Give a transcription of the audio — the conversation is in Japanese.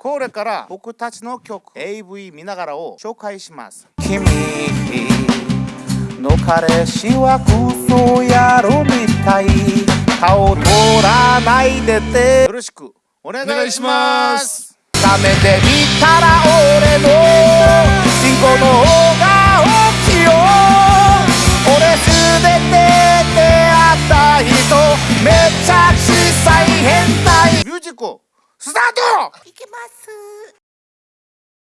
これから僕たちの曲 AV 見ながらを紹介します。君の彼氏はクソ野郎みたい。顔取らないでて。よろしくお願いします。ダメで見たらスタート！いきます。